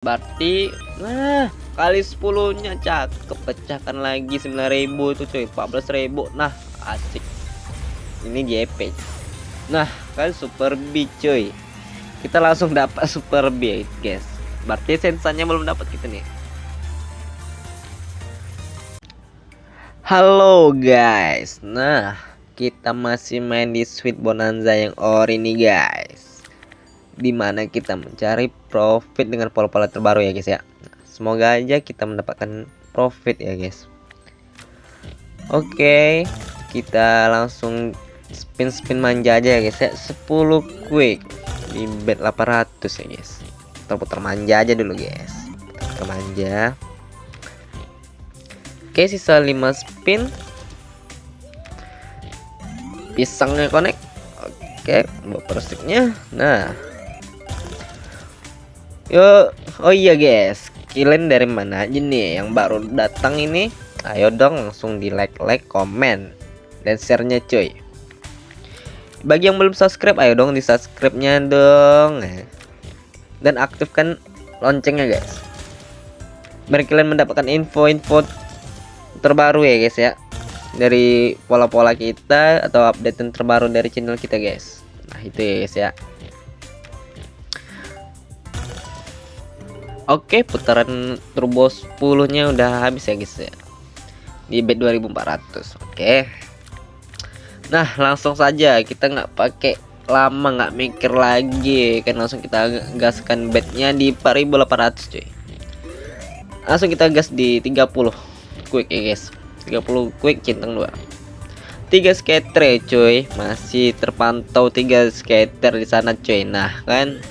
Berarti nah kali 10 nya cakep pecahkan lagi 9000 itu cuy. 14000 nah asik. Ini JP nah kan super B cuy. Kita langsung dapat super B guys. Berarti sensanya belum dapat kita nih. Halo guys. Nah kita masih main di Sweet Bonanza yang ori nih guys di mana kita mencari profit dengan pola-pola terbaru ya guys ya. Semoga aja kita mendapatkan profit ya guys. Oke kita langsung spin-spin manja aja ya guys ya. 10 quick di bet 800 ya guys. Putar-putar manja aja dulu guys. Putar manja. Oke sisa 5 spin. Pisangnya connect. Oke buat sticknya nah Yo, oh iya guys, kalian dari mana aja nih yang baru datang ini? Ayo dong langsung di like, like, komen, dan share-nya cuy. Bagi yang belum subscribe, ayo dong di subscribe-nya dong. Dan aktifkan loncengnya guys. Biar kalian mendapatkan info-info terbaru ya guys ya. Dari pola-pola kita atau update terbaru dari channel kita guys. Nah itu ya guys ya. Oke, putaran turbo 10-nya udah habis ya, guys ya. Di bet 2400. Oke. Nah, langsung saja. Kita nggak pakai lama nggak mikir lagi. Kan langsung kita gaskan betnya di 4800 cuy. Langsung kita gas di 30 quick ya guys. 30 quick centang dua. Tiga skater cuy. Masih terpantau tiga skater di sana cuy. Nah kan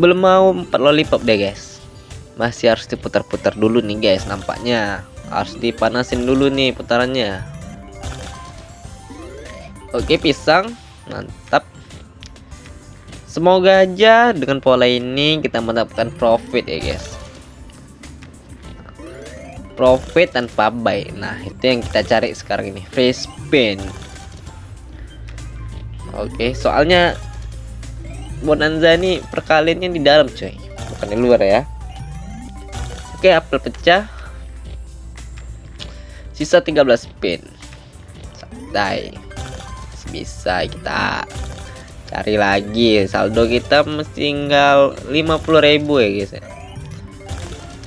belum mau empat lollipop deh guys. Masih harus diputar-putar dulu nih guys. Nampaknya harus dipanasin dulu nih putarannya. Oke pisang. Mantap. Semoga aja dengan pola ini kita mendapatkan profit ya guys. Profit tanpa buy nah itu yang kita cari sekarang ini. Free spin oke soalnya bonanza ini perkaliannya di dalam coy bukan di luar ya. Oke apel pecah. Sisa 13 spin santai. Bisa kita cari lagi. Saldo kita mesti tinggal 50.000 ya guys ya.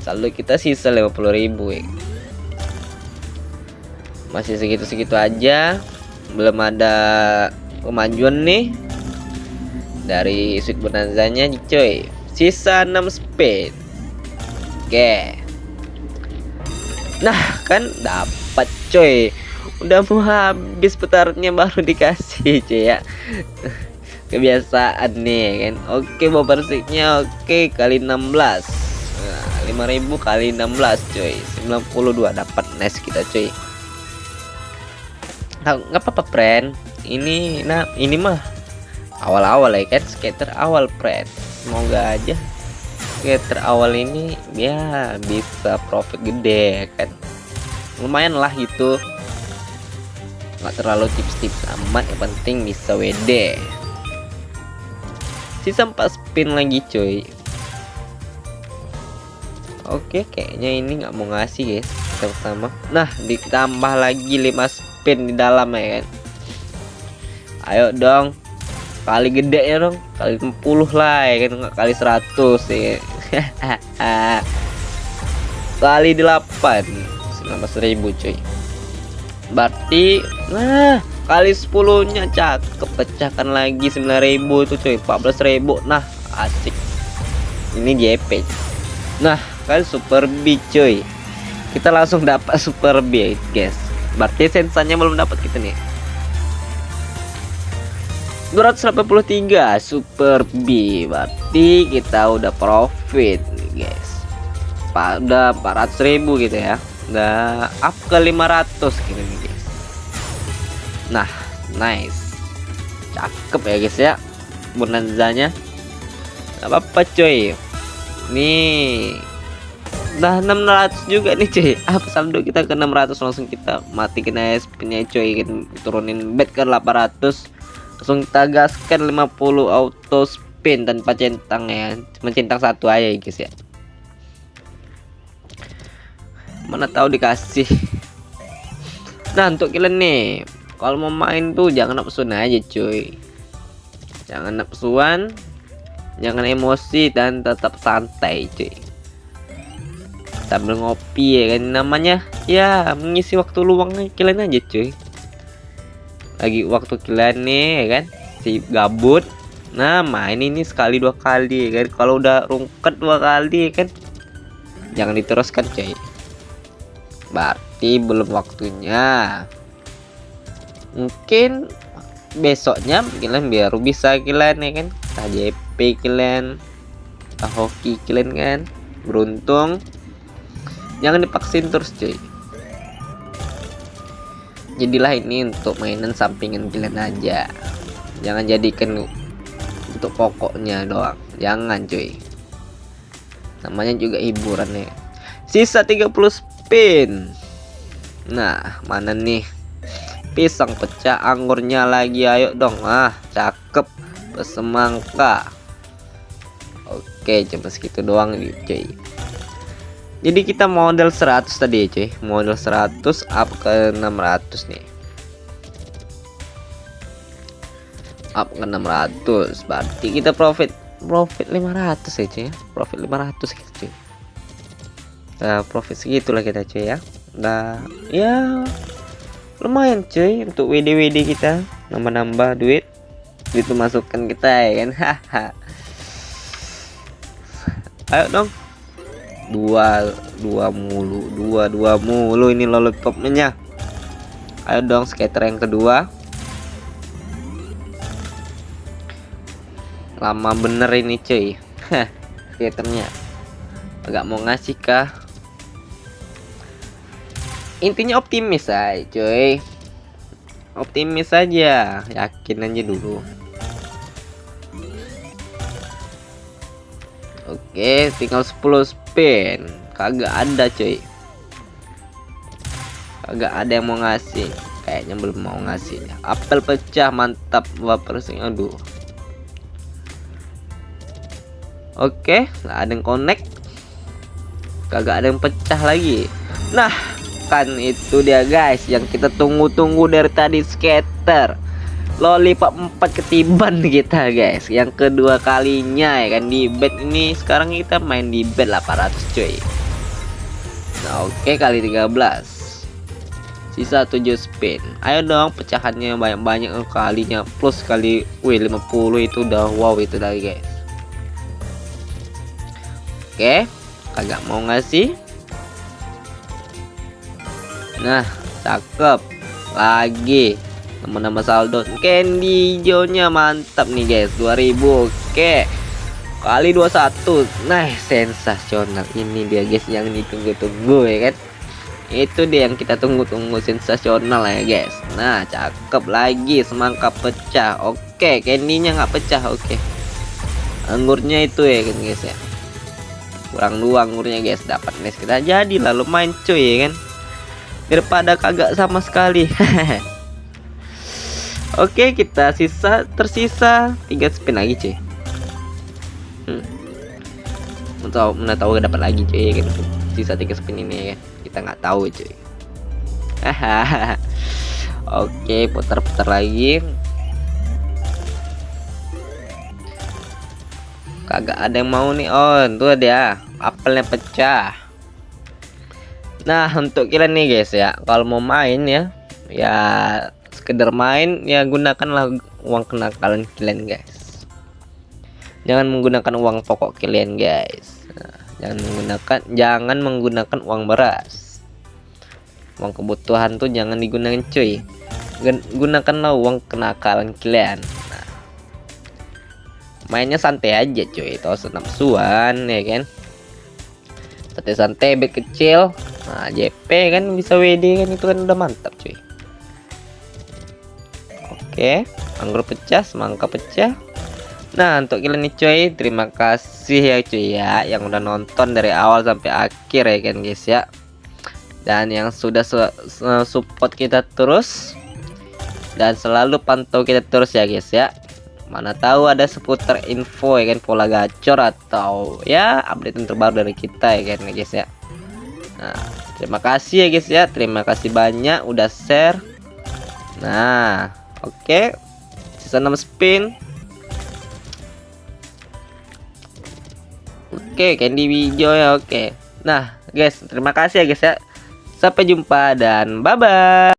Saldo kita sisa 50.000 ya. Masih segitu-segitu aja. Belum ada kemajuan nih dari sweet bonanzanya coy sisa 6 spin oke. Nah kan dapat coy udah mau habis putarannya baru dikasih cuy ya. Kebiasaan nih kan. Oke mau persiknya oke kali 16 nah, 5000 kali 16 coy 92 dapat nice kita coy nggak apa-apa friend. Ini nah ini mah awal-awal ya kan? Skater awal pret semoga aja skater awal ini ya bisa profit gede kan? Lumayan lah gitu. Nggak terlalu tips-tips amat yang penting bisa WD sisa 4 spin lagi cuy. Oke kayaknya ini nggak mau ngasih guys. Pertama nah ditambah lagi 5 spin di dalam ya kan? Ayo dong kali gede ya dong kali 10 lah ya kan? Kali 100 ya. Kali 8 ribu cuy. Berarti nah kali 10 nya cakep pecahkan lagi 9000 itu cuy. 14000 nah asik. Ini JP nah kali super B cuy. Kita langsung dapat super B guys. Berarti sensanya belum dapat kita nih 283 super B. Berarti kita udah profit nih guys pada 400.000 gitu ya. Udah up ke 500 gitu guys. Nah nice. Cakep ya guys ya. Bonanzanya. Apa-apa coy nih. Nah 600 juga nih cuy. Apa saldo kita ke 600 langsung kita matikan SP nya cuy. Turunin bet ke 800 langsung kita gaskan 50 auto spin tanpa centang ya. Mencentang satu aja guys ya. Mana tahu dikasih. Nah untuk kalian nih kalau mau main tuh jangan nafsu aja cuy. Jangan nafsuan jangan emosi dan tetap santai cuy. Sambil ngopi ya kan namanya ya mengisi waktu luang kalian aja cuy lagi waktu kalian nih ya kan? Si gabut. Nah main ini sekali dua kali ya kan? Kalau udah rungket dua kali ya kan? Jangan diteruskan cuy. Berarti belum waktunya. Mungkin besoknya kalian biar bisa kalian ya kan? KJP kalian hoki kalian kan? Beruntung. Jangan dipaksin terus cuy jadilah ini untuk mainan sampingan kalian aja. Jangan jadikan untuk pokoknya doang. Jangan cuy. Namanya juga hiburan ya sisa 30 spin. Nah mana nih? Pisang pecah anggurnya lagi. Ayo dong. Ah cakep. Bersemangka. Oke cuma segitu doang nih cuy jadi kita model 100 tadi ya cuy. Model 100 up ke 600 nih. Up ke 600 berarti kita profit profit 500 ya cuy. Profit 500 gitu cuy. Nah, profit segitulah kita cuy ya. Nah ya lumayan cuy untuk WD WD kita. Nambah-nambah duit duit masukkan kita ya kan? Haha ayo dong dua dua mulu dua dua mulu ini lollipopnya. Ayo dong skater yang kedua. Lama bener ini cuy. Skaternya. Agak mau ngasih kah? Intinya optimis aja cuy. Optimis aja. Yakin aja dulu. Oke tinggal 10 spin kagak ada cuy. Kagak ada yang mau ngasih. Kayaknya belum mau ngasih. Apel pecah mantap baper sing aduh. Oke nggak ada yang connect. Kagak ada yang pecah lagi. Nah kan itu dia guys yang kita tunggu-tunggu dari tadi skater lollipop 4 ketiban kita guys. Yang kedua kalinya ya kan di bed ini. Sekarang kita main di bed 800 cuy. Nah oke okay, kali 13 sisa 7 spin. Ayo dong pecahannya banyak-banyak kalinya. Plus kali wih 50 itu udah wow itu lagi guys. Oke okay, agak mau ngasih Nah, cakep. Lagi nama-nama saldo. Candy hijaunya mantap nih guys. 2000 oke. Kali 21 nah sensasional ini dia guys yang ditunggu-tunggu ya kan? Itu dia yang kita tunggu-tunggu sensasional ya guys. Nah cakep lagi semangka pecah. Oke candynya nggak pecah oke. Anggurnya itu ya kan guys ya. Kurang dua anggurnya guys. Dapat nih kita jadi lalu main cuy ya kan? Daripada kagak sama sekali Oke kita sisa tersisa. Tiga spin lagi cuy. Hmm. tahu mana tahu dapat lagi cuy gitu. Sisa tiga spin ini ya. Kita nggak tahu cuy. Oke putar-putar lagi. Kagak ada yang mau nih on. Tuh dia apelnya pecah. Nah untuk kalian nih guys ya. Kalau mau main ya ya sekedar main ya gunakanlah uang kenakalan kalian guys. Jangan menggunakan uang pokok kalian guys. Nah, jangan menggunakan jangan menggunakan uang beras. Uang kebutuhan tuh jangan digunakan cuy. Gunakanlah uang kenakalan kalian. Nah, mainnya santai aja cuy. Itu nafsuan ya kan? Santai-santai kecil. Nah JP kan bisa WD kan itu kan udah mantap cuy oke anggur pecah semangka pecah. Nah untuk kalian nih cuy terima kasih ya cuy ya yang udah nonton dari awal sampai akhir ya kan guys ya. Dan yang sudah su support kita terus dan selalu pantau kita terus ya guys ya. Mana tahu ada seputar info ya kan pola gacor atau ya update terbaru dari kita ya kan guys ya. Nah terima kasih ya guys ya. Terima kasih banyak udah share. Nah oke. Sisa 6 spin. Oke candy hijau ya oke. Nah guys terima kasih ya guys ya. Sampai jumpa dan bye bye